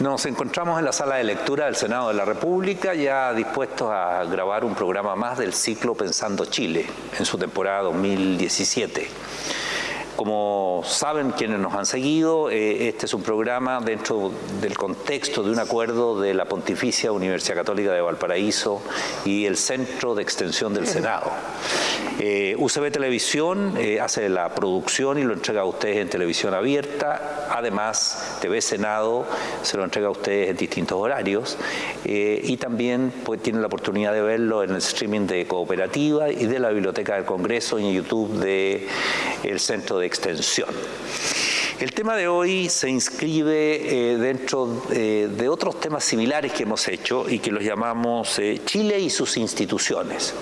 Nos encontramos en la sala de lectura del Senado de la República, ya dispuestos a grabar un programa más del ciclo Pensando Chile, en su temporada 2017. Como saben quienes nos han seguido, eh, este es un programa dentro del contexto de un acuerdo de la Pontificia Universidad Católica de Valparaíso y el Centro de Extensión del Senado. Eh, UCB Televisión eh, hace la producción y lo entrega a ustedes en televisión abierta. Además, TV Senado se lo entrega a ustedes en distintos horarios. y también pues, tienen la oportunidad de verlo en el streaming de Cooperativa y de la Biblioteca del Congreso y en YouTube del el Centro de extensión. El tema de hoy se inscribe eh, dentro eh, de otros temas similares que hemos hecho y que los llamamos eh, Chile y sus instituciones.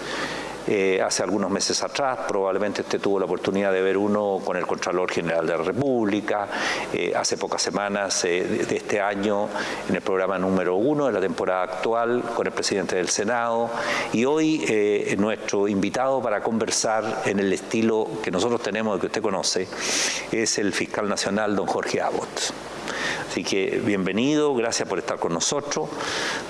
Eh, hace algunos meses atrás, probablemente usted tuvo la oportunidad de ver uno con el Contralor General de la República, eh, hace pocas semanas eh, de este año en el programa número uno de la temporada actual con el presidente del Senado y hoy nuestro invitado para conversar en el estilo que nosotros tenemos, que usted conoce, es el fiscal nacional don Jorge Abbott. Así que bienvenido, gracias por estar con nosotros.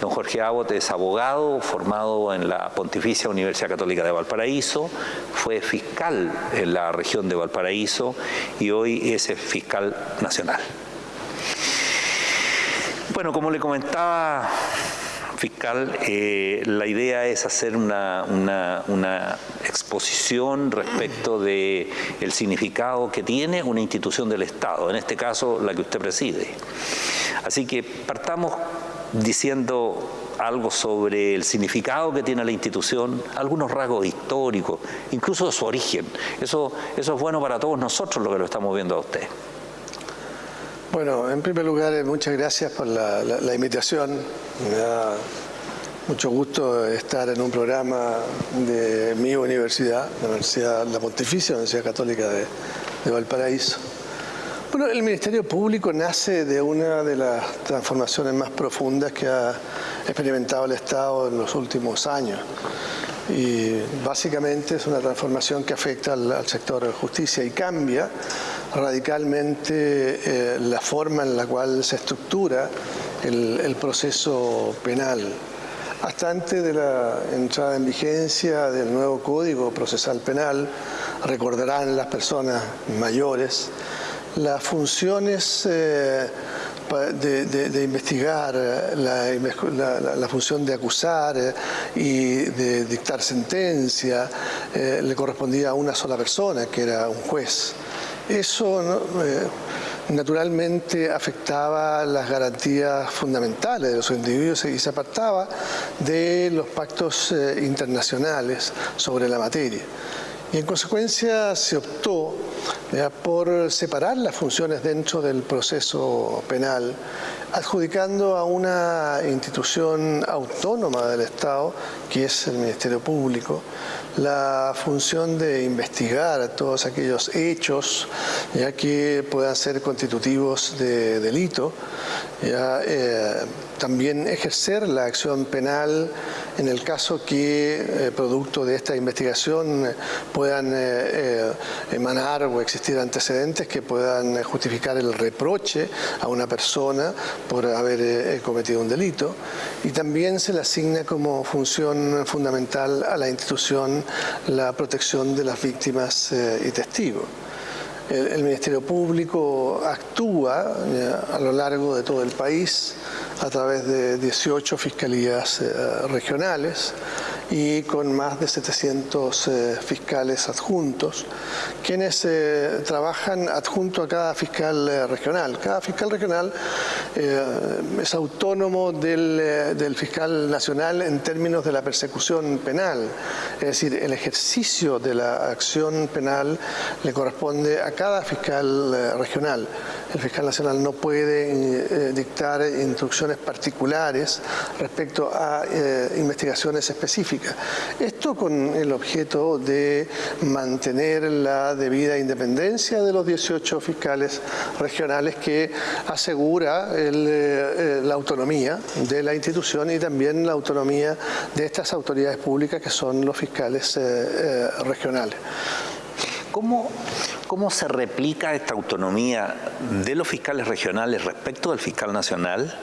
Don Jorge Abbott es abogado formado en la Pontificia Universidad Católica de Valparaíso, fue fiscal en la región de Valparaíso y hoy es fiscal nacional. Bueno, como le comentaba fiscal, eh, la idea es hacer una, exposición respecto del el significado que tiene una institución del Estado, en este caso la que usted preside. Así que partamos diciendo algo sobre el significado que tiene la institución, algunos rasgos históricos, incluso su origen. Eso, eso es bueno para todos nosotros lo que lo estamos viendo a usted. Bueno, en primer lugar, eh, muchas gracias por la, invitación. Me da mucho gusto estar en un programa de mi universidad, la Universidad La Pontificia, la Universidad Católica de, de Valparaíso. Bueno, el Ministerio Público nace de una de las transformaciones más profundas que ha experimentado el Estado en los últimos años y básicamente es una transformación que afecta al, sector de justicia y cambia radicalmente eh, la forma en la cual se estructura el, proceso penal. Hasta antes de la entrada en vigencia del nuevo Código Procesal Penal, recordarán las personas mayores, las funciones eh, de, investigar, la, función de acusar eh, y de dictar sentencia le correspondía a una sola persona, que era un juez. Eso eh, naturalmente afectaba las garantías fundamentales de los individuos y se apartaba de los pactos internacionales sobre la materia. Y en consecuencia se optó por separar las funciones dentro del proceso penal, adjudicando a una institución autónoma del Estado, que es el Ministerio Público, la función de investigar todos aquellos hechos ya que puedan ser constitutivos de delito, ya, eh, también ejercer la acción penal en el caso que, eh, producto de esta investigación, puedan eh, emanar o existir antecedentes que puedan justificar el reproche a una persona por haber cometido un delito. Y también se le asigna como función fundamental a la institución la protección de las víctimas eh, y testigos. El, Ministerio Público actúa eh, a lo largo de todo el país a través de 18 fiscalías eh, regionales y con más de 700 eh, fiscales adjuntos, quienes eh, trabajan adjunto a cada fiscal eh, regional. Cada fiscal regional es autónomo del, del, fiscal nacional en términos de la persecución penal, es decir, el ejercicio de la acción penal le corresponde a cada fiscal regional. El fiscal nacional no puede dictar instrucciones particulares respecto a investigaciones específicas esto con el objeto de mantener la debida independencia de los 18 fiscales regionales que asegura eh, la autonomía de la institución y también la autonomía de estas autoridades públicas que son los fiscales eh, eh, regionales. ¿Cómo, ¿cómo se replica esta autonomía de los fiscales regionales respecto del fiscal nacional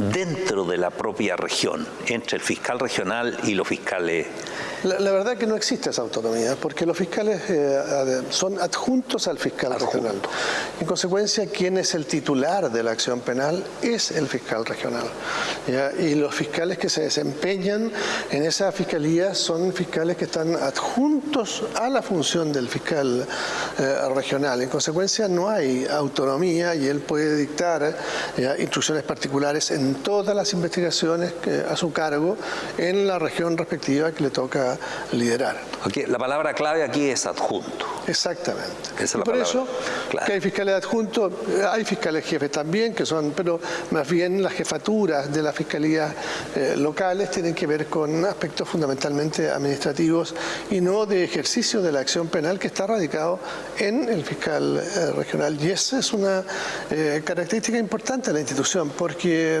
dentro de la propia región, entre el fiscal regional y los fiscales la, verdad es que no existe esa autonomía, porque los fiscales eh, son adjuntos al fiscal regional. En consecuencia, quien es el titular de la acción penal es el fiscal regional. Y los fiscales que se desempeñan en esa fiscalía son fiscales que están adjuntos a la función del fiscal eh, regional. En consecuencia, no hay autonomía y él puede dictar instrucciones particulares en todas las investigaciones a su cargo en la región respectiva que le toca liderar. la palabra clave aquí es adjunto. Exactamente. por eso que hay fiscales adjuntos, hay fiscales jefes también, que son, pero más bien las jefaturas de las fiscalías eh, locales tienen que ver con aspectos fundamentalmente administrativos y no de ejercicio de la acción penal que está radicado en el fiscal eh, regional. Y esa es una eh, característica importante de la institución, porque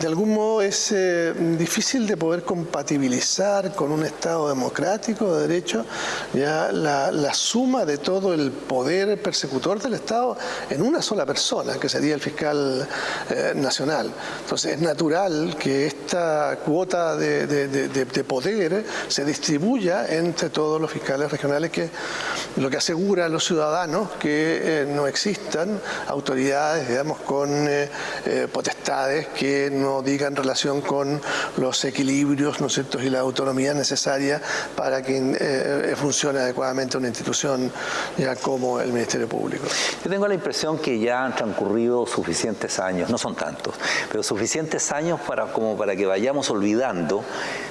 de algún modo es eh, difícil de poder compatibilizar con un Estado democrático de derecho ya la, suma de todo el poder persecutor del Estado en una sola persona, que sería el fiscal eh, nacional. Entonces es natural que esta cuota de, poder se distribuya entre todos los fiscales regionales, que lo que asegura a los ciudadanos que eh, no existan autoridades, digamos, con potestades que no diga en relación con los equilibrios ¿no y la autonomía necesaria para que eh, funcione adecuadamente una institución ya como el Ministerio Público. Yo tengo la impresión que ya han transcurrido suficientes años, no son tantos, pero suficientes años para, como para que vayamos olvidando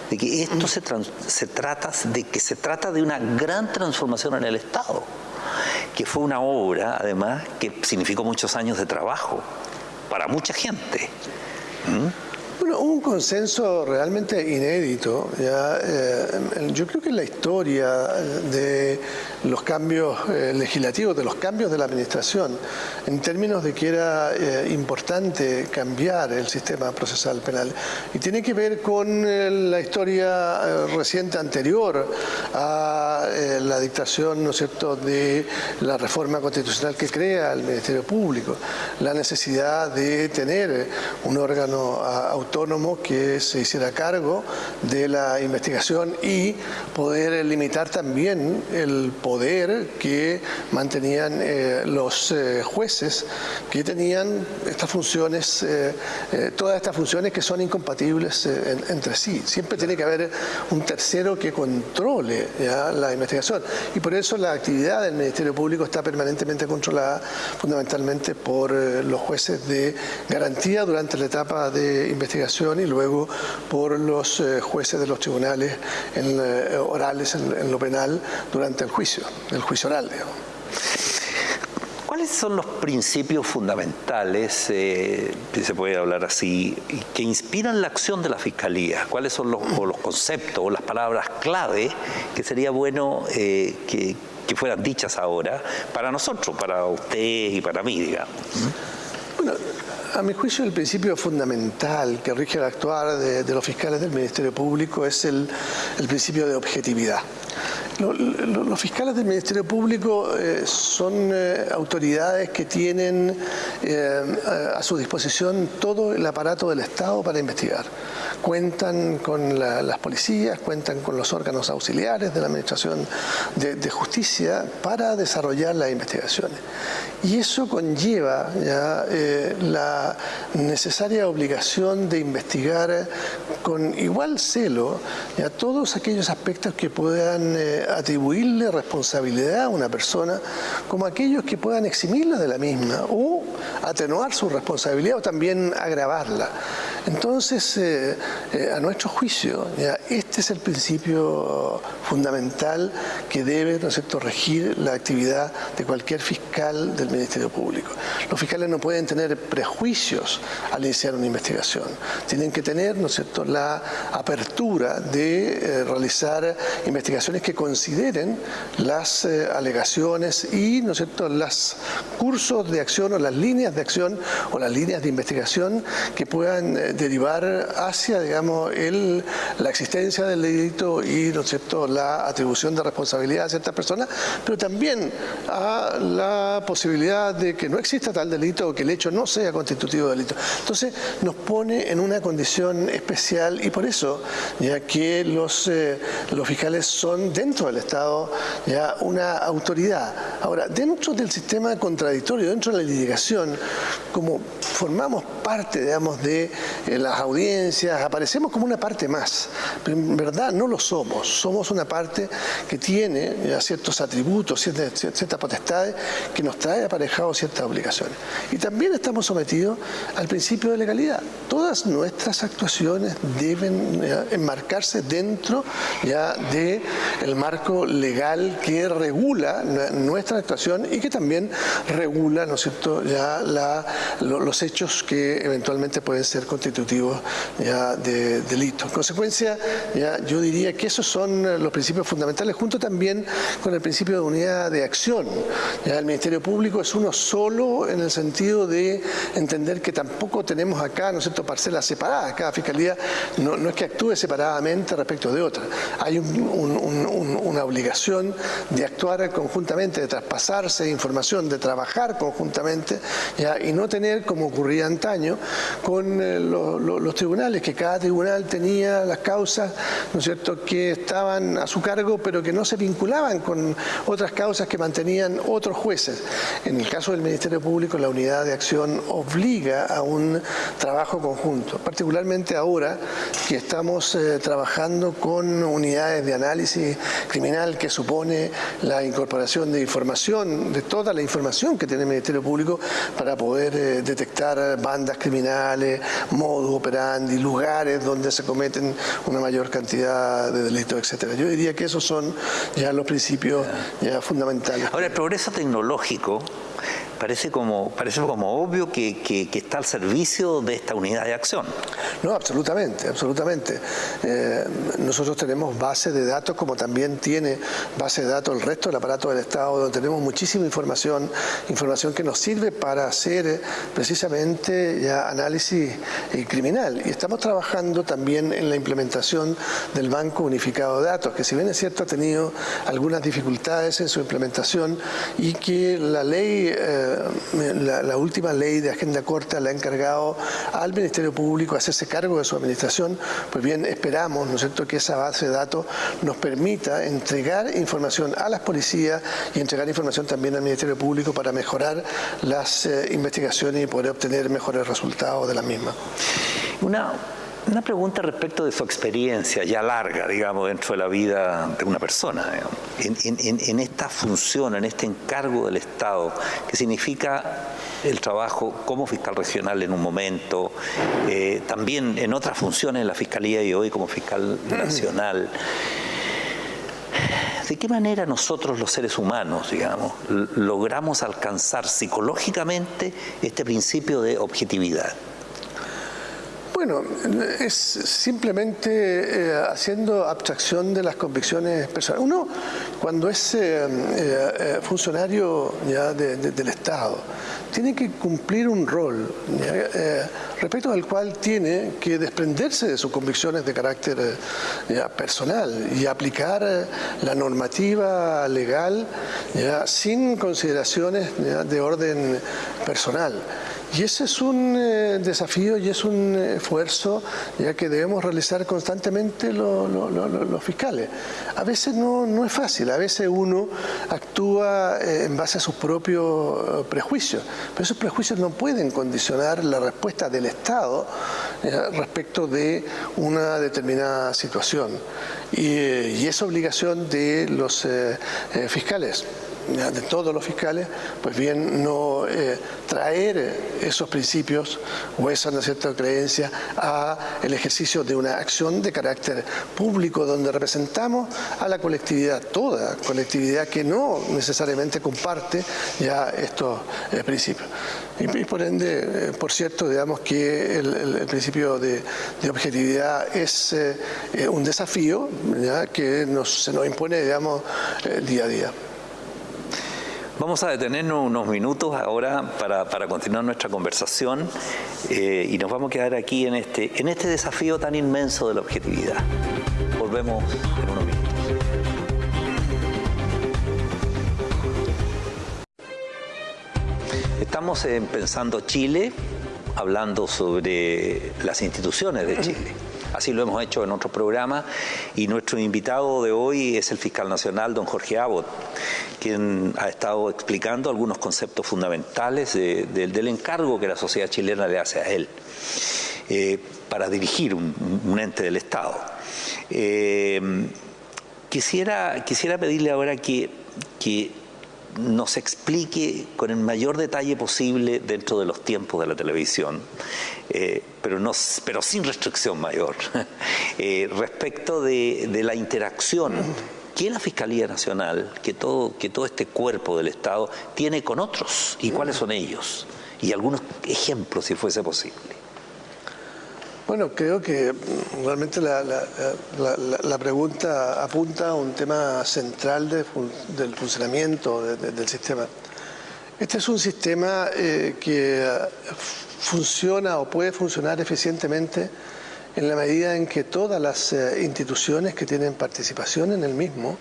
de que esto se, se trata de que se trata de una gran transformación en el Estado que fue una obra, además, que significó muchos años de trabajo para mucha gente. Bueno, un consenso realmente inédito. Eh, yo creo que la historia de los cambios eh, legislativos, de los cambios de la administración, en términos de que era eh, importante cambiar el sistema procesal penal. Y tiene que ver con la historia reciente anterior a la dictación, ¿no es cierto?, de la reforma constitucional que crea el Ministerio Público. La necesidad de tener un órgano autónomo que se hiciera cargo de la investigación y poder limitar también el poder que mantenían eh, los eh, jueces que tenían estas funciones, eh, todas estas funciones que son incompatibles entre sí. Siempre tiene que haber un tercero que controle la investigación y por eso la actividad del Ministerio Público está permanentemente controlada fundamentalmente por los jueces de garantía durante la etapa de investigación y luego por los eh, jueces de los tribunales en, eh, orales en, lo penal durante el juicio, el juicio oral. ¿Cuáles son los principios fundamentales, eh, si se puede hablar así, que inspiran la acción de la Fiscalía? ¿Cuáles son los, los conceptos o las palabras clave que sería bueno que, que, fueran dichas ahora para nosotros, para usted y para mí, digamos? Bueno, a mi juicio, el principio fundamental que rige el actuar de, los fiscales del Ministerio Público es el, principio de objetividad. Los, fiscales del Ministerio Público eh, son eh, autoridades que tienen eh, a su disposición todo el aparato del Estado para investigar cuentan con las policías, cuentan con los órganos auxiliares de la Administración de, Justicia para desarrollar las investigaciones. Y eso conlleva ya, la necesaria obligación de investigar con igual celo ya, todos aquellos aspectos que puedan atribuirle responsabilidad a una persona como aquellos que puedan eximirla de la misma o atenuar su responsabilidad o también agravarla. Entonces, eh, eh, a nuestro juicio, este es el principio fundamental que debe ¿no regir la actividad de cualquier fiscal del Ministerio Público. Los fiscales no pueden tener prejuicios al iniciar una investigación. Tienen que tener ¿no la apertura de eh, realizar investigaciones que consideren las alegaciones y ¿no los cursos de acción o las líneas de acción o las líneas de investigación que puedan derivar hacia, digamos, el, la existencia del delito y, ¿no es cierto?, la atribución de responsabilidad a ciertas personas, pero también a la posibilidad de que no exista tal delito o que el hecho no sea constitutivo de delito. Entonces, nos pone en una condición especial y por eso, ya que los, eh, los fiscales son dentro del Estado ya una autoridad. Ahora, dentro del sistema contradictorio, dentro de la litigación, como formamos parte, digamos, de eh, las audiencias, aparecemos como una parte más, pero en verdad no lo somos, somos una parte que tiene ya, ciertos atributos, ciertas, potestades que nos trae aparejado ciertas obligaciones. Y también estamos sometidos al principio de legalidad. Todas nuestras actuaciones deben enmarcarse dentro ya del marco legal que regula nuestra actuación y que también regula, ¿no es ya la, los hechos que eventualmente pueden ser constitutivos ya de delito. En consecuencia, ya yo diría que esos son los principios fundamentales, junto también con el principio de unidad de acción. El Ministerio Público es uno solo en el sentido de entender que tampoco tenemos acá, ¿no es cierto?, parcelas separadas. Cada fiscalía no, no es que actúe separadamente respecto de otra. Hay una obligación de actuar conjuntamente, de traspasarse información, de trabajar conjuntamente ya, y no tener, como ocurría antaño, con eh, los tribunales, que cada tribunal tenía las causas, ¿no es cierto?, que estaban a su cargo, pero que no se vinculaban con otras causas que mantenían otros jueces. En el caso del Ministerio Público, la unidad de acción obliga a un trabajo conjunto, particularmente ahora que estamos eh, trabajando con unidades de análisis criminal que supone la incorporación de información, de toda la información que tiene el Ministerio Público para poder eh, detectar bandas criminales, modus operandi, lugares donde se cometen una mayor cantidad de delitos, etcétera. Yo diría que esos son ya los principios ya fundamentales. Ahora, el progreso tecnológico parece como, parece como obvio que, que, está al servicio de esta unidad de acción. No, absolutamente, absolutamente. Eh, nosotros tenemos base de datos como también tiene base de datos el resto del aparato del Estado, donde tenemos muchísima información, información que nos sirve para hacer eh, precisamente ya análisis eh, criminal. Y estamos trabajando también en la implementación del Banco Unificado de Datos, que si bien es cierto ha tenido algunas dificultades en su implementación y que la ley la, última ley de agenda corta le ha encargado al Ministerio Público hacerse cargo de su administración, pues bien, esperamos, ¿no es cierto?, que esa base de datos nos permita entregar información a las policías y entregar información también al Ministerio Público para mejorar las eh, investigaciones y poder obtener mejores resultados de la misma. Una, una pregunta respecto de su experiencia ya larga, digamos, dentro de la vida de una persona, en, esta función, en este encargo del Estado, que significa el trabajo como fiscal regional en un momento, eh, también en otras funciones en la Fiscalía y hoy como fiscal nacional. ¿De qué manera nosotros los seres humanos, digamos, logramos alcanzar psicológicamente este principio de objetividad? Bueno, es simplemente eh, haciendo abstracción de las convicciones personales. Uno, cuando es eh, eh, funcionario ya del Estado, tiene que cumplir un rol respecto al cual tiene que desprenderse de sus convicciones de carácter personal y aplicar la normativa legal sin consideraciones de orden personal. Y ese es un eh, desafío y es un esfuerzo ya que debemos realizar constantemente los fiscales. A veces no, es fácil, a veces uno actúa eh, en base a sus propios eh, prejuicios, pero esos prejuicios no pueden condicionar la respuesta del Estado respecto de una determinada situación. Y, y es obligación de los fiscales de todos los fiscales, pues bien no eh, traer esos principios o esa ¿no cierta creencia a el ejercicio de una acción de carácter público donde representamos a la colectividad, toda colectividad que no necesariamente comparte ya estos eh, principios. Y, por ende, eh, por cierto, digamos que el, principio de, objetividad es un desafío que se nos impone, digamos, día a día. Vamos a detenernos unos minutos ahora para, continuar nuestra conversación eh, y nos vamos a quedar aquí en este, en este desafío tan inmenso de la objetividad. Volvemos en unos minutos. Estamos en Pensando Chile, hablando sobre las instituciones de Chile. Así lo hemos hecho en otros programas y nuestro invitado de hoy es el fiscal nacional, don Jorge Abbott, quien ha estado explicando algunos conceptos fundamentales del encargo que la sociedad chilena le hace a él eh, para dirigir un, ente del Estado. Eh, quisiera, pedirle ahora que, que nos explique con el mayor detalle posible dentro de los tiempos de la televisión, eh, pero, no, pero sin restricción mayor, eh, respecto de, la interacción que la Fiscalía Nacional, que todo, que todo este cuerpo del Estado tiene con otros y cuáles son ellos, y algunos ejemplos si fuese posible. Bueno, creo que realmente la, pregunta apunta a un tema central del funcionamiento del sistema. Este es un sistema eh, que funciona o puede funcionar eficientemente en la medida en que todas las eh, instituciones que tienen participación en el mismo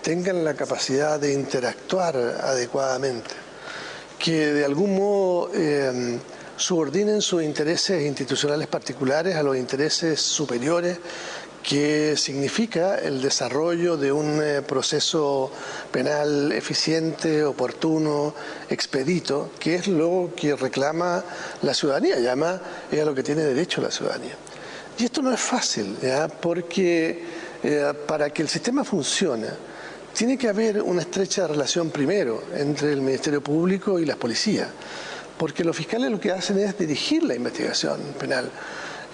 tengan la capacidad de interactuar adecuadamente, que de algún modo eh, subordinen sus intereses institucionales particulares a los intereses superiores que significa el desarrollo de un eh, proceso penal eficiente, oportuno, expedito, que es lo que reclama la ciudadanía, y además es a lo que tiene derecho la ciudadanía. Y esto no es fácil, porque eh, para que el sistema funcione, tiene que haber una estrecha relación primero entre el Ministerio Público y las policías porque los fiscales lo que hacen es dirigir la investigación penal.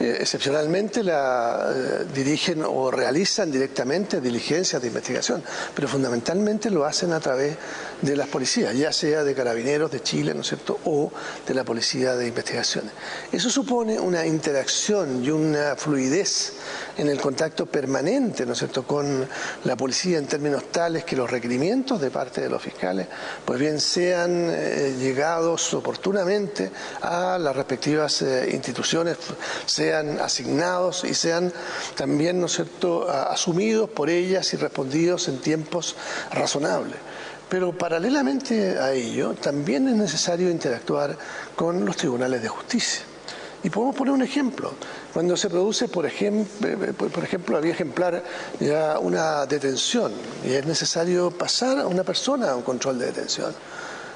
Eh, excepcionalmente la eh, dirigen o realizan directamente diligencias de investigación, pero fundamentalmente lo hacen a través de las policías, ya sea de carabineros de Chile, ¿no es cierto?, o de la policía de investigaciones. Eso supone una interacción y una fluidez en el contacto permanente, ¿no es cierto?, con la policía en términos tales que los requerimientos de parte de los fiscales, pues bien, sean eh, llegados oportunamente a las respectivas eh, instituciones, sean asignados y sean también, ¿no es cierto?, asumidos por ellas y respondidos en tiempos razonables. Pero paralelamente a ello, también es necesario interactuar con los tribunales de justicia. Y podemos poner un ejemplo. Cuando se produce, por ejemplo, por ejemplo, ejemplar ya una detención y es necesario pasar a una persona a un control de detención.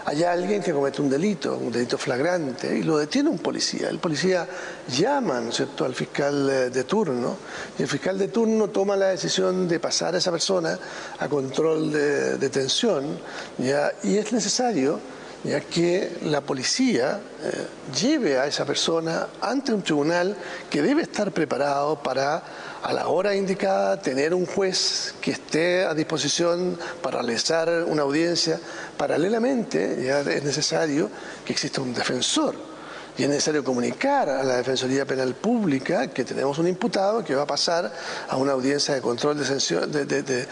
Hay alguien que comete un delito, un delito flagrante, y lo detiene un policía. El policía llama ¿cierto? al fiscal eh, de turno y el fiscal de turno toma la decisión de pasar a esa persona a control de detención y es necesario ya que la policía eh, lleve a esa persona ante un tribunal que debe estar preparado para a la hora indicada tener un juez que esté a disposición para realizar una audiencia. Paralelamente ya es necesario que exista un defensor y es necesario comunicar a la Defensoría Penal Pública que tenemos un imputado que va a pasar a una audiencia de control de,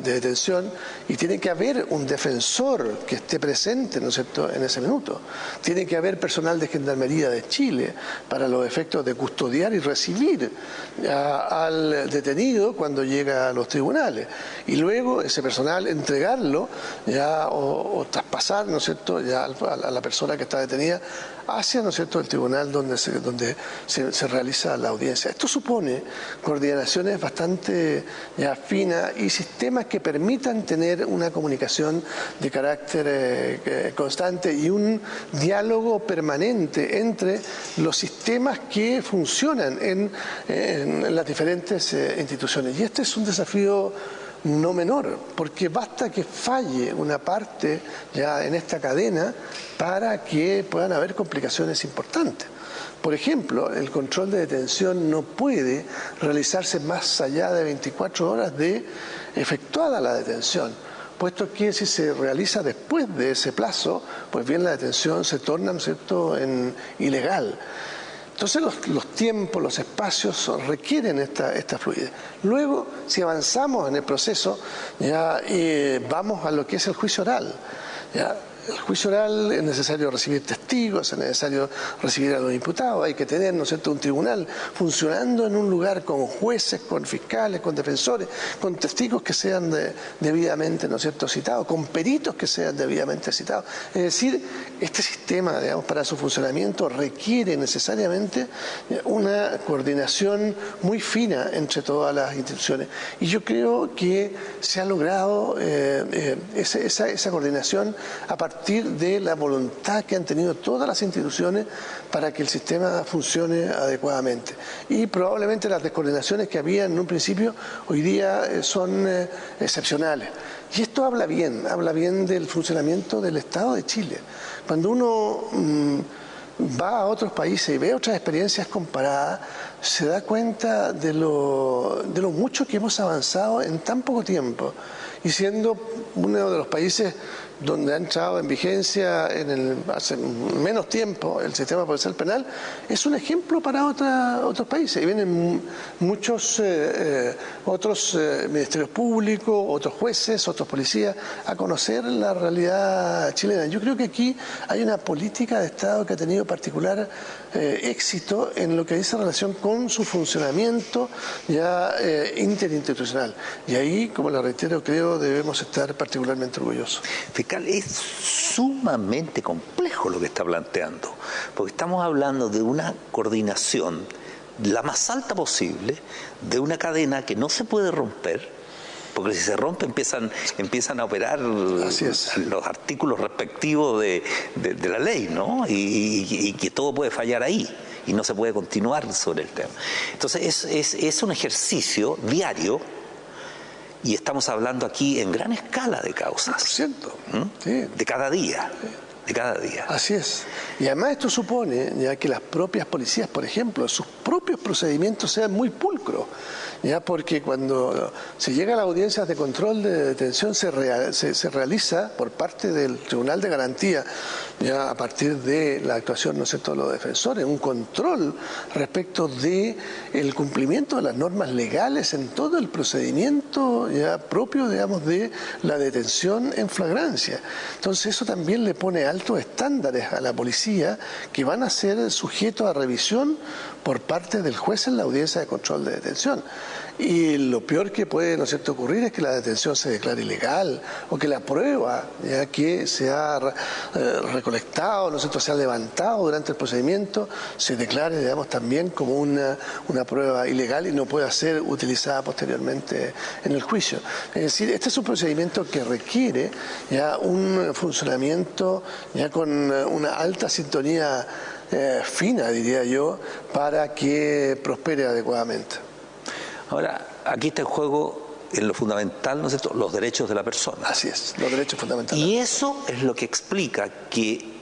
detención y tiene que haber un defensor que esté presente ¿no es cierto? en ese minuto. Tiene que haber personal de Gendarmería de Chile para los efectos de custodiar y recibir al detenido cuando llega a los tribunales y luego ese personal entregarlo ya o, traspasar ¿no es cierto? ya a la persona que está detenida hacia ¿no es cierto? el tribunal donde, se, donde se, realiza la audiencia. Esto supone coordinaciones bastante ya y sistemas que permitan tener una comunicación de carácter eh, constante y un diálogo permanente entre los sistemas que funcionan en, las diferentes eh, instituciones. Y este es un desafío no menor, porque basta que falle una parte ya en esta cadena para que puedan haber complicaciones importantes. Por ejemplo, el control de detención no puede realizarse más allá de 24 horas de efectuada la detención, puesto que si se realiza después de ese plazo, pues bien la detención se torna ¿no en ilegal. Entonces los, tiempos, los espacios requieren esta, esta, fluidez. Luego, si avanzamos en el proceso, ya eh, vamos a lo que es el juicio oral. El juicio oral es necesario recibir testigos, es necesario recibir a los imputados, hay que tener, ¿no un tribunal funcionando en un lugar con jueces, con fiscales, con defensores, con testigos que sean debidamente, ¿no cierto?, citados, con peritos que sean debidamente citados. Es decir, este sistema, digamos, para su funcionamiento requiere necesariamente una coordinación muy fina entre todas las instituciones. Y yo creo que se ha logrado eh, eh, esa, esa coordinación a partir partir de la voluntad que han tenido todas las instituciones para que el sistema funcione adecuadamente. Y probablemente las descoordinaciones que había en un principio hoy día eh, son eh, excepcionales. Y esto habla bien, habla bien del funcionamiento del Estado de Chile. Cuando uno mm, va a otros países y ve otras experiencias comparadas, se da cuenta de lo, de lo mucho que hemos avanzado en tan poco tiempo y siendo uno de los países donde ha entrado en vigencia en el, hace menos tiempo el sistema policial penal, es un ejemplo para otros países. Y vienen muchos eh, eh, otros eh, ministerios públicos, otros jueces, otros policías a conocer la realidad chilena. Yo creo que aquí hay una política de Estado que ha tenido particular éxito en lo que dice relación con su funcionamiento ya interinstitucional. Y ahí, como le reitero, creo debemos estar particularmente orgullosos es sumamente complejo lo que está planteando, porque estamos hablando de una coordinación la más alta posible de una cadena que no se puede romper, porque si se rompe empiezan, empiezan a operar los artículos respectivos de, la ley, ¿no? Y, que todo puede fallar ahí y no se puede continuar sobre el tema. Entonces es, es un ejercicio diario y estamos hablando aquí en gran escala de causas. ¿Mm? De cada día. De cada día. Así es. Y además esto supone ya que las propias policías, por ejemplo, sus propios procedimientos sean muy pulcros ya porque cuando se llega a las audiencias de control de detención se, se, realiza por parte del Tribunal de Garantía, ya a partir de la actuación, ¿no sé, todos los defensores, un control respecto de el cumplimiento de las normas legales en todo el procedimiento ya propio, digamos, de la detención en flagrancia. Entonces eso también le pone altos estándares a la policía que van a ser sujetos a revisión por parte del juez en la audiencia de control de detención. Y lo peor que puede ¿no cierto? ocurrir es que la detención se declare ilegal o que la prueba ya que se ha eh, recolectado, ¿no cierto? se ha levantado durante el procedimiento, se declare digamos, también como una, una prueba ilegal y no pueda ser utilizada posteriormente en el juicio. Es decir, este es un procedimiento que requiere ya un funcionamiento ya con una alta sintonía eh, fina, diría yo, para que prospere adecuadamente. Ahora, aquí está el juego en lo fundamental, ¿no es cierto?, los derechos de la persona. Así es, los derechos fundamentales. Y eso es lo que explica que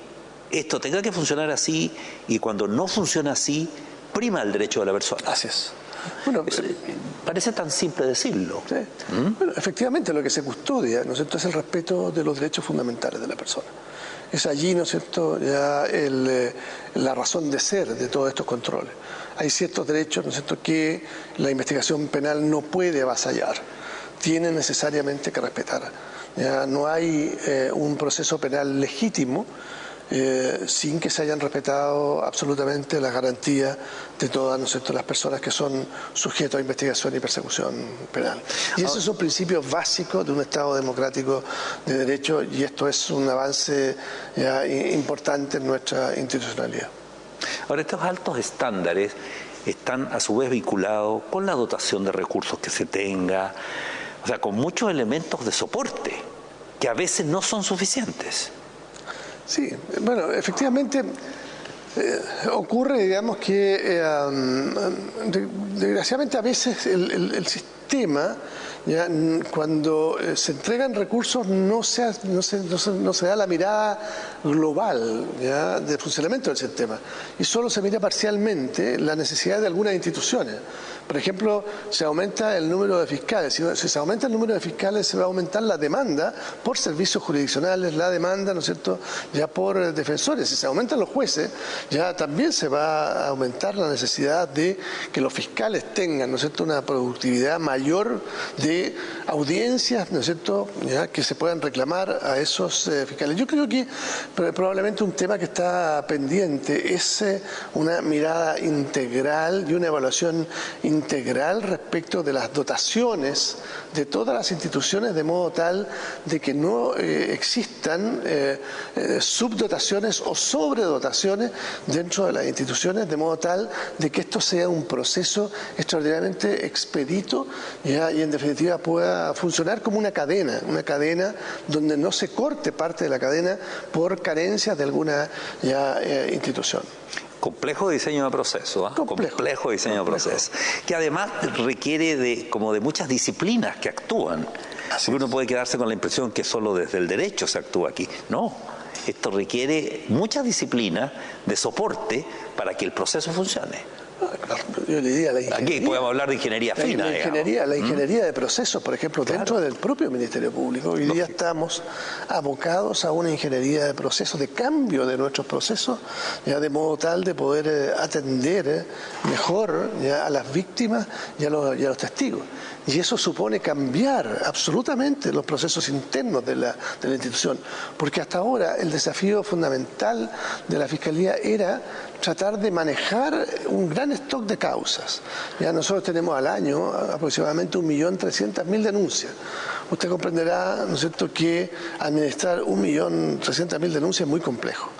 esto tenga que funcionar así y cuando no funciona así, prima el derecho de la persona. Así es. Bueno, parece tan simple decirlo. ¿Mm? Bueno, efectivamente lo que se custodia, ¿no es cierto?, es el respeto de los derechos fundamentales de la persona. Es allí, ¿no es cierto?, ya eh, la razón de ser de todos estos controles. Hay ciertos derechos, ¿no es cierto?, que la investigación penal no puede avasallar, tiene necesariamente que respetar. No hay eh, un proceso penal legítimo eh, sin que se hayan respetado absolutamente las garantías de todas las personas que son sujetos a investigación y persecución penal. Y esos son principios básicos de un Estado democrático de derecho y esto es un avance importante en nuestra institucionalidad. Ahora, estos altos estándares están a su vez vinculados con la dotación de recursos que se tenga, o sea, con muchos elementos de soporte que a veces no son suficientes. Sí, bueno, efectivamente eh, ocurre, digamos, que eh, desgraciadamente a veces el sistema ¿ya? cuando eh, se entregan recursos no se, no se, no se, da la mirada global ¿ya? del funcionamiento del sistema y solo se mira parcialmente la necesidad de algunas instituciones. Por ejemplo, se aumenta el número de fiscales. Si, se aumenta el número de fiscales, se va a aumentar la demanda por servicios jurisdiccionales, la demanda, ¿no es cierto?, ya por defensores. Si se aumentan los jueces, ya también se va a aumentar la necesidad de que los fiscales tengan, ¿no es cierto?, una productividad mayor de audiencias, ¿no es cierto?, que se puedan reclamar a esos eh, fiscales. Yo creo que probablemente un tema que está pendiente es eh, una mirada integral y una evaluación integral respecto de las dotaciones de todas las instituciones de modo tal de que no eh, existan subdotaciones o sobredotaciones dentro de las instituciones de modo tal de que esto sea un proceso extraordinariamente expedito y en definitiva pueda funcionar como una cadena, una cadena donde no se corte parte de la cadena por carencias de alguna ya, eh, institución. Complejo diseño de proceso, ¿ah? complejo. diseño de proceso, que además requiere de, como de muchas disciplinas que actúan. uno puede quedarse con la impresión que solo desde el derecho se actúa aquí. No, esto requiere mucha disciplina de soporte para que el proceso funcione. Yo diría la ingeniería. Aquí podemos hablar de ingeniería fina. La, ingeniería, la ingeniería de procesos, por ejemplo, dentro del propio Ministerio Público. Hoy día estamos abocados a una ingeniería de procesos, de cambio de nuestros procesos, ya de modo tal de poder eh, atender eh, mejor a las víctimas y a los testigos. Y eso supone cambiar absolutamente los procesos internos de la, de la institución, porque hasta ahora el desafío fundamental de la Fiscalía era tratar de manejar un gran stock de causas. Ya nosotros tenemos al año aproximadamente 1.300.000 denuncias. Usted comprenderá, ¿no es cierto?, que administrar 1.300.000 denuncias es muy complejo.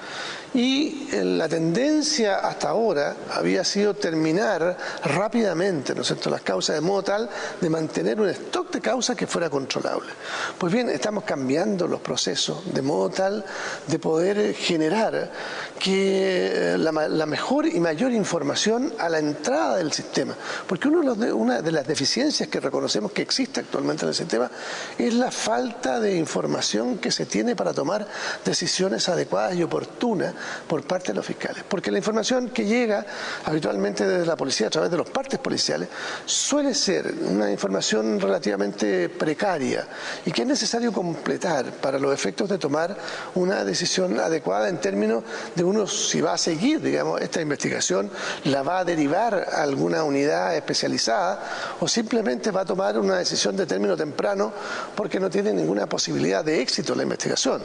Y eh, la tendencia hasta ahora había sido terminar rápidamente ¿no es las causas de modo tal de mantener un stock de causas que fuera controlable. Pues bien, estamos cambiando los procesos de modo tal de poder generar que eh, la, mejor y mayor información a la entrada del sistema. Porque uno de, una de las deficiencias que reconocemos que existe actualmente en el sistema es la falta de información que se tiene para tomar decisiones adecuadas y oportunas por parte de los fiscales. Porque la información que llega habitualmente desde la policía a través de los partes policiales suele ser una información relativamente precaria y que es necesario completar para los efectos de tomar una decisión adecuada en términos de uno si va a seguir, digamos, esta investigación, la va a derivar a alguna unidad especializada o simplemente va a tomar una decisión de término temprano porque no tiene ninguna posibilidad de éxito la investigación.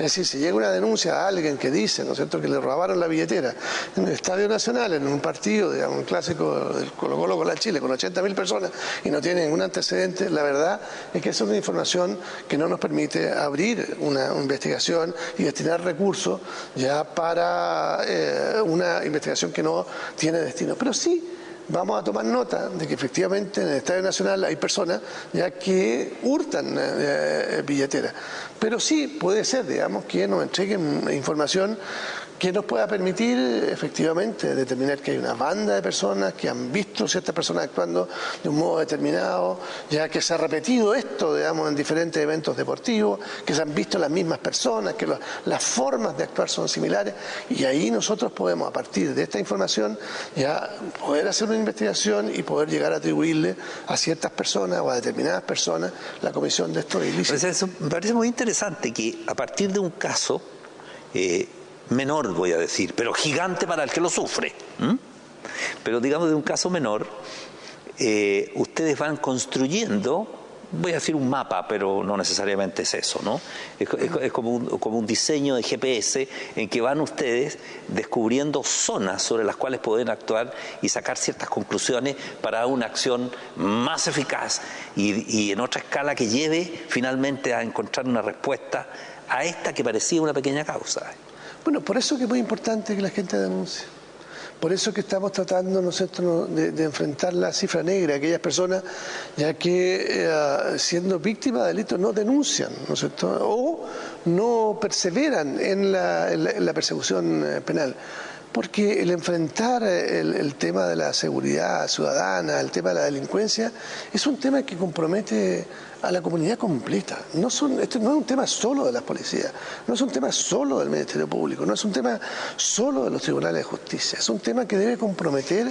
Es decir, si llega una denuncia a alguien que dice, ¿no es cierto?, que le robaron la billetera en el Estadio Nacional, en un partido, digamos, un clásico del Colo Colo con la Chile, con 80.000 personas y no tiene ningún antecedente, la verdad es que esa es una información que no nos permite abrir una investigación y destinar recursos ya para eh, una investigación que no tiene destino. Pero sí vamos a tomar nota de que efectivamente en el Estadio Nacional hay personas ya que hurtan eh, eh, billeteras. Pero sí puede ser, digamos, que nos entreguen información que nos pueda permitir efectivamente determinar que hay una banda de personas que han visto ciertas personas actuando de un modo determinado, ya que se ha repetido esto, digamos, en diferentes eventos deportivos, que se han visto las mismas personas, que las formas de actuar son similares, y ahí nosotros podemos, a partir de esta información, ya poder hacer una investigación y poder llegar a atribuirle a ciertas personas o a determinadas personas la comisión de estos ilícitos. me parece muy interesante que a partir de un caso, eh, menor, voy a decir, pero gigante para el que lo sufre. Pero digamos de un caso menor, eh, ustedes van construyendo, voy a decir un mapa, pero no necesariamente es eso, ¿no? Es, como, un, como, un, diseño de GPS en que van ustedes descubriendo zonas sobre las cuales pueden actuar y sacar ciertas conclusiones para una acción más eficaz y, y en otra escala que lleve finalmente a encontrar una respuesta a esta que parecía una pequeña causa. Bueno, por eso que es muy importante que la gente denuncie. Por eso que estamos tratando nosotros de, enfrentar la cifra negra, aquellas personas ya que eh, siendo víctimas de delitos no denuncian, ¿no es cierto? O no perseveran en la, persecución eh, penal. Porque el enfrentar el, el, tema de la seguridad ciudadana, el tema de la delincuencia, es un tema que compromete a la comunidad completa. No son, esto no es un tema solo de las policías, no es un tema solo del Ministerio Público, no es un tema solo de los tribunales de justicia, es un tema que debe comprometer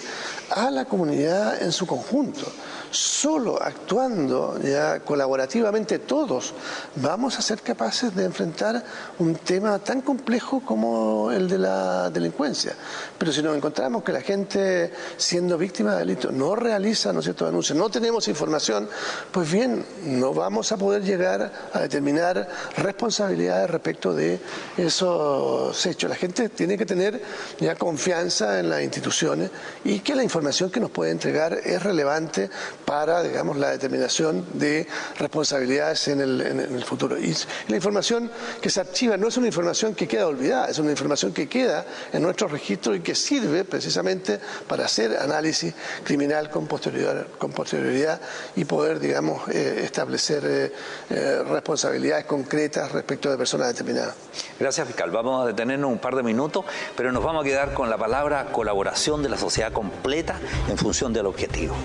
a la comunidad en su conjunto. Solo actuando ya colaborativamente todos vamos a ser capaces de enfrentar un tema tan complejo como el de la delincuencia. Pero si nos encontramos que la gente siendo víctima de delitos no realiza ¿no cierto? denuncias, no tenemos información, pues bien, no vamos a poder llegar a determinar responsabilidades respecto de esos hechos. La gente tiene que tener ya confianza en las instituciones y que la información que nos puede entregar es relevante para, digamos, la determinación de responsabilidades en el, futuro. Y la información que se archiva no es una información que queda olvidada, es una información que queda en nuestro registro y que sirve precisamente para hacer análisis criminal con posterioridad, con posterioridad y poder, digamos, eh, establecer eh, eh, responsabilidades concretas respecto de personas determinadas. Gracias, fiscal. Vamos a detenernos un par de minutos, pero nos vamos a quedar con la palabra colaboración de la sociedad completa en función del objetivo.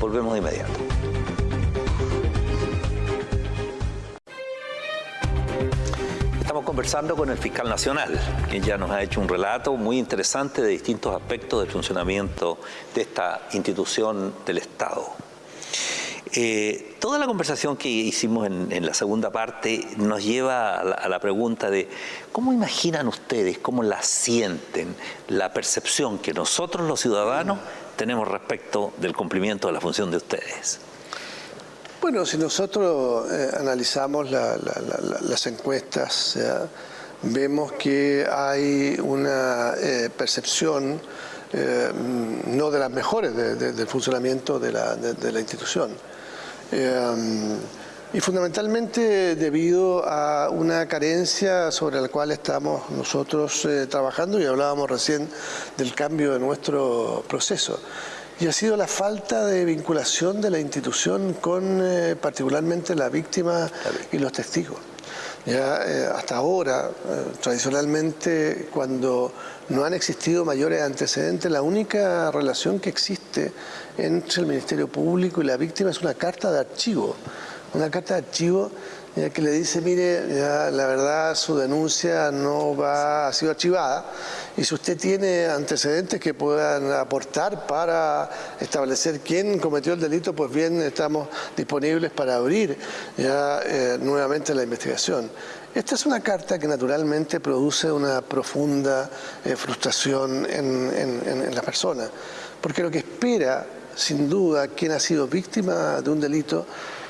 Volvemos de inmediato. Estamos conversando con el fiscal nacional, quien ya nos ha hecho un relato muy interesante de distintos aspectos del funcionamiento de esta institución del Estado. Eh, toda la conversación que hicimos en, la segunda parte nos lleva a la, pregunta de cómo imaginan ustedes, cómo la sienten, la percepción que nosotros los ciudadanos tenemos respecto del cumplimiento de la función de ustedes. Bueno, si nosotros eh, analizamos las encuestas, vemos que hay una eh, percepción no de las mejores del funcionamiento de la institución. Em, y fundamentalmente debido a una carencia sobre la cual estamos nosotros eh, trabajando y hablábamos recién del cambio de nuestro proceso. Y ha sido la falta de vinculación de la institución con eh, particularmente la víctima y los testigos. Ya eh, hasta ahora, tradicionalmente, cuando no han existido mayores antecedentes, la única relación que existe entre el Ministerio Público y la víctima es una carta de archivo, una carta de archivo que le dice, mire, la verdad su denuncia no va, ha sido archivada y si usted tiene antecedentes que puedan aportar para establecer quién cometió el delito, pues bien, estamos disponibles para abrir ya eh, nuevamente la investigación. Esta es una carta que naturalmente produce una profunda eh, frustración en, en la persona, porque lo que espera sin duda, quien ha sido víctima de un delito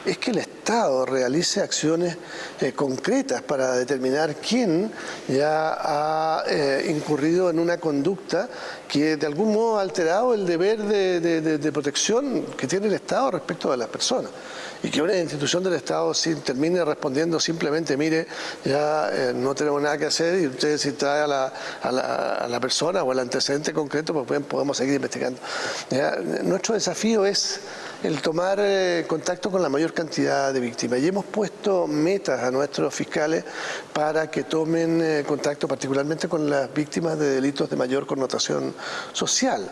es que el Estado realice acciones eh, concretas para determinar quién ya ha eh, incurrido en una conducta que de algún modo ha alterado el deber de, protección que tiene el Estado respecto de las personas y que una institución del Estado termine respondiendo simplemente, mire, ya eh, no tenemos nada que hacer y usted si trae a la, a la, persona o el antecedente concreto, pues podemos seguir investigando. Nuestro desafío es el tomar eh, contacto con la mayor cantidad de víctimas. Y hemos puesto metas a nuestros fiscales para que tomen eh, contacto particularmente con las víctimas de delitos de mayor connotación social.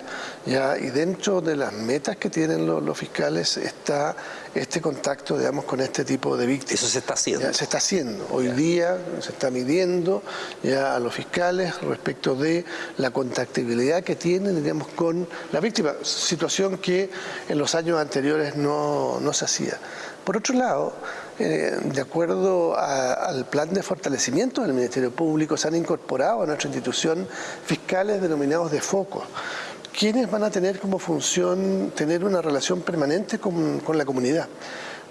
¿Ya? Y dentro de las metas que tienen los, fiscales está este contacto, digamos, con este tipo de víctimas. Eso se está haciendo. se está haciendo. Hoy día se está midiendo ya a los fiscales respecto de la contactibilidad que tienen, digamos, con la víctima. Situación que en los años anteriores anteriores no, se hacía. Por otro lado, eh, de acuerdo al plan de fortalecimiento del Ministerio Público, se han incorporado a nuestra institución fiscales denominados de foco, quienes van a tener como función tener una relación permanente con, la comunidad.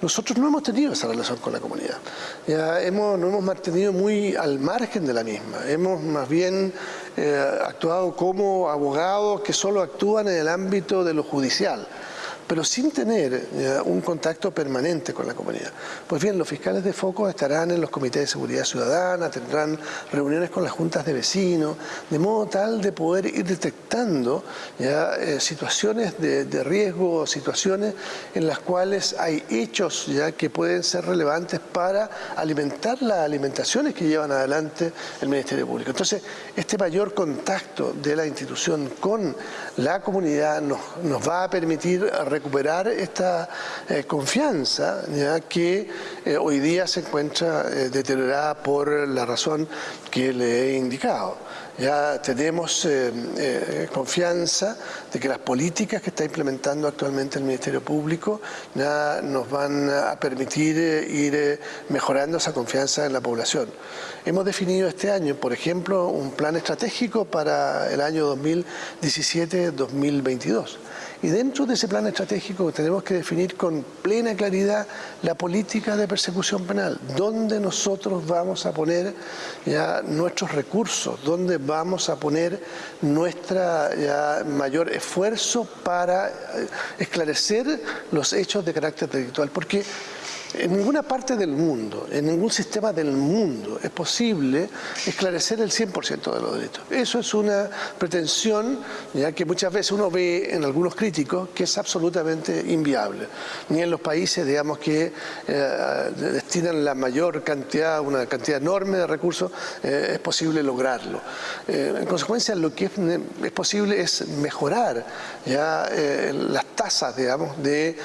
Nosotros no hemos tenido esa relación con la comunidad. Ya hemos, nos hemos mantenido muy al margen de la misma. Hemos más bien eh, actuado como abogados que solo actúan en el ámbito de lo judicial pero sin tener eh, un contacto permanente con la comunidad. Pues bien, los fiscales de foco estarán en los comités de seguridad ciudadana, tendrán reuniones con las juntas de vecinos, de modo tal de poder ir detectando ya, eh, situaciones de, de, riesgo, situaciones en las cuales hay hechos ya que pueden ser relevantes para alimentar las alimentaciones que llevan adelante el Ministerio Público. Entonces, este mayor contacto de la institución con la comunidad nos, nos va a permitir recuperar esta eh, confianza que eh, hoy día se encuentra deteriorada por la razón que le he indicado. Ya tenemos confianza de que las políticas que está implementando actualmente el Ministerio Público nos van a permitir ir mejorando esa confianza en la población. Hemos definido este año, por ejemplo, un plan estratégico para el año 2017-2022 y dentro de ese plan estratégico tenemos que definir con plena claridad la política de persecución penal, dónde nosotros vamos a poner ya nuestros recursos, dónde vamos a poner nuestro mayor esfuerzo para eh, esclarecer los hechos de carácter delictual. Porque en ninguna parte del mundo, en ningún sistema del mundo es posible esclarecer el 100% de los delitos. Eso es una pretensión ya que muchas veces uno ve en algunos críticos que es absolutamente inviable. Ni en los países, digamos, que eh, destinan la mayor cantidad, una cantidad enorme de recursos, eh, es posible lograrlo. Eh, en consecuencia, lo que es, posible es mejorar ya las tasas, digamos, de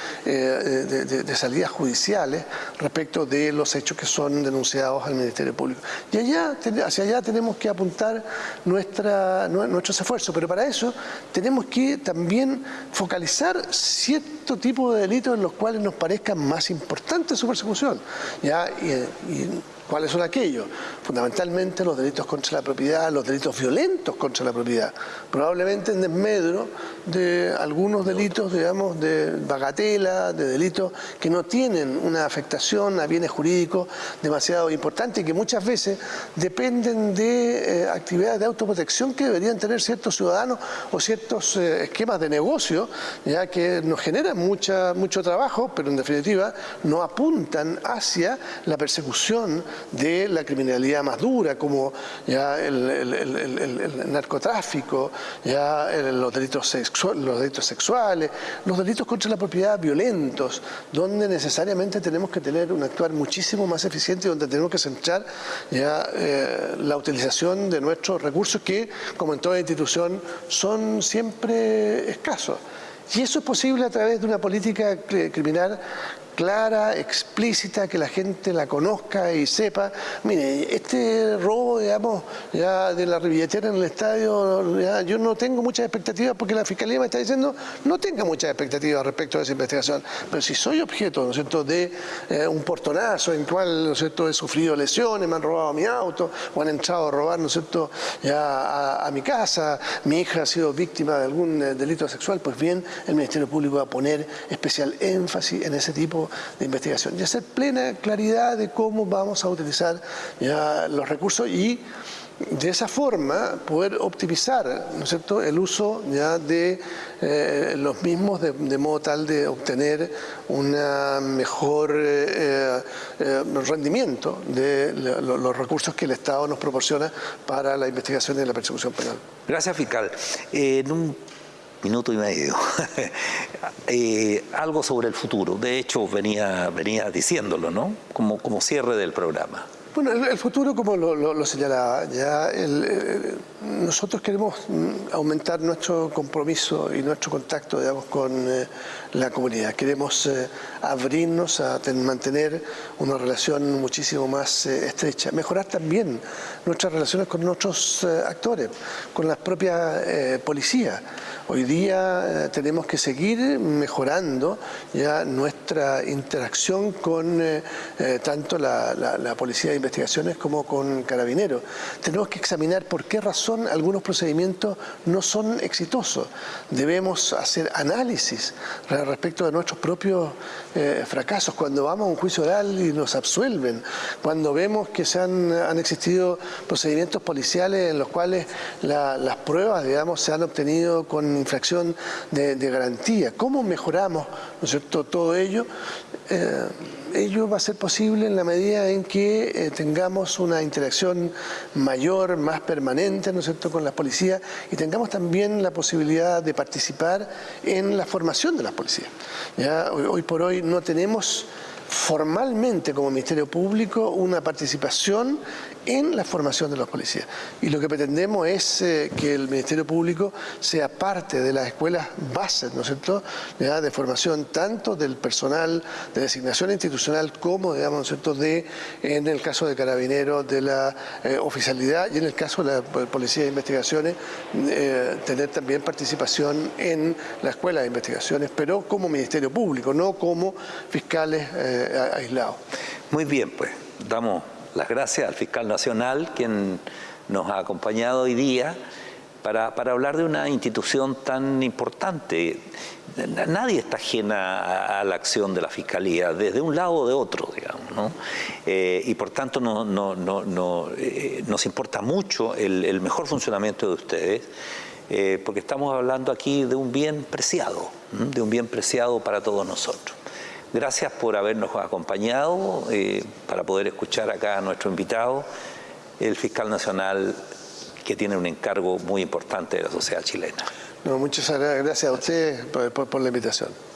salidas judiciales respecto de los hechos que son denunciados al Ministerio Público. Y allá, hacia allá tenemos que apuntar nuestra, nuestros esfuerzos, pero para eso tenemos que también focalizar cierto tipo de delitos en los cuales nos parezca más importante su persecución. ¿ya? y ¿Cuáles son aquellos? Fundamentalmente los delitos contra la propiedad, los delitos violentos contra la propiedad, probablemente en desmedro de algunos delitos, digamos, de bagatela, de delitos que no tienen una afectación a bienes jurídicos demasiado importante y que muchas veces dependen de eh, actividades de autoprotección que deberían tener ciertos ciudadanos o ciertos eh, esquemas de negocio, ya que nos generan mucho trabajo, pero en definitiva no apuntan hacia la persecución de la criminalidad más dura, como ya el, narcotráfico, ya los, delitos los delitos sexuales, los delitos contra la propiedad violentos, donde necesariamente tenemos que tener un actuar muchísimo más eficiente y donde tenemos que centrar ya eh, la utilización de nuestros recursos que, como en toda institución, son siempre escasos. Y eso es posible a través de una política criminal clara, explícita, que la gente la conozca y sepa. Mire, este robo, digamos, ya de la billetera en el estadio, yo no tengo muchas expectativas porque la Fiscalía me está diciendo no tenga muchas expectativas respecto a esa investigación. Pero si soy objeto, ¿no es cierto?, de eh, un portonazo en cual, ¿no es cierto?, he sufrido lesiones, me han robado mi auto o han entrado a robar, ¿no es cierto?, ya a, mi casa, mi hija ha sido víctima de algún eh, delito sexual, pues bien, el Ministerio Público va a poner especial énfasis en ese tipo de investigación y hacer plena claridad de cómo vamos a utilizar ya los recursos y de esa forma poder optimizar ¿no es cierto? el uso ya de eh, los mismos de, modo tal de obtener un mejor eh, eh, rendimiento de los recursos que el Estado nos proporciona para la investigación y la persecución penal. Gracias, fiscal. en un minuto y medio. Eh, algo sobre el futuro. De hecho, venía, venía diciéndolo, ¿no? Como, como cierre del programa. Bueno, el, futuro, como lo, señalaba, ya nosotros queremos mm, aumentar nuestro compromiso y nuestro contacto, digamos, con eh, la comunidad. Queremos eh, abrirnos a mantener una relación muchísimo más estrecha, mejorar también nuestras relaciones con nuestros actores, con las propias policías. Hoy día eh, tenemos que seguir mejorando ya nuestra interacción con eh, eh, tanto la, Policía de Investigaciones como con Carabineros. Tenemos que examinar por qué razón algunos procedimientos no son exitosos. Debemos hacer análisis respecto de nuestros propios fracasos. Cuando vamos a un juicio oral y nos absuelven, cuando vemos que se han, existido procedimientos policiales en los cuales las pruebas, digamos, se han obtenido con infracción de, garantía. ¿Cómo mejoramos ¿no es todo ello? Eh, ello va a ser posible en la medida en que eh, tengamos una interacción mayor, más permanente, ¿no es cierto?, con las policías y tengamos también la posibilidad de participar en la formación de las policías. ¿ya? hoy por hoy no tenemos formalmente como Ministerio Público una participación en la formación de los policías. Y lo que pretendemos es eh, que el Ministerio Público sea parte de las escuelas bases, ¿no es cierto?, de formación tanto del personal de designación institucional como, digamos, ¿no es cierto?, de, en el caso de carabineros, de la eh, oficialidad y en el caso de la Policía de Investigaciones, eh, tener también participación en la Escuela de Investigaciones, pero como Ministerio Público, no como fiscales aislados. Muy bien, pues, damos las gracias al fiscal nacional, quien nos ha acompañado hoy día para, hablar de una institución tan importante. Nadie está ajena a, la acción de la Fiscalía, desde un lado o de otro, digamos. ¿no? Eh, y por tanto no, no, eh, nos importa mucho el, mejor funcionamiento de ustedes, eh, porque estamos hablando aquí de un bien preciado, de un bien preciado para todos nosotros. Gracias por habernos acompañado eh, para poder escuchar acá a nuestro invitado, el fiscal nacional que tiene un encargo muy importante de la sociedad chilena. muchas gracias a usted por la invitación.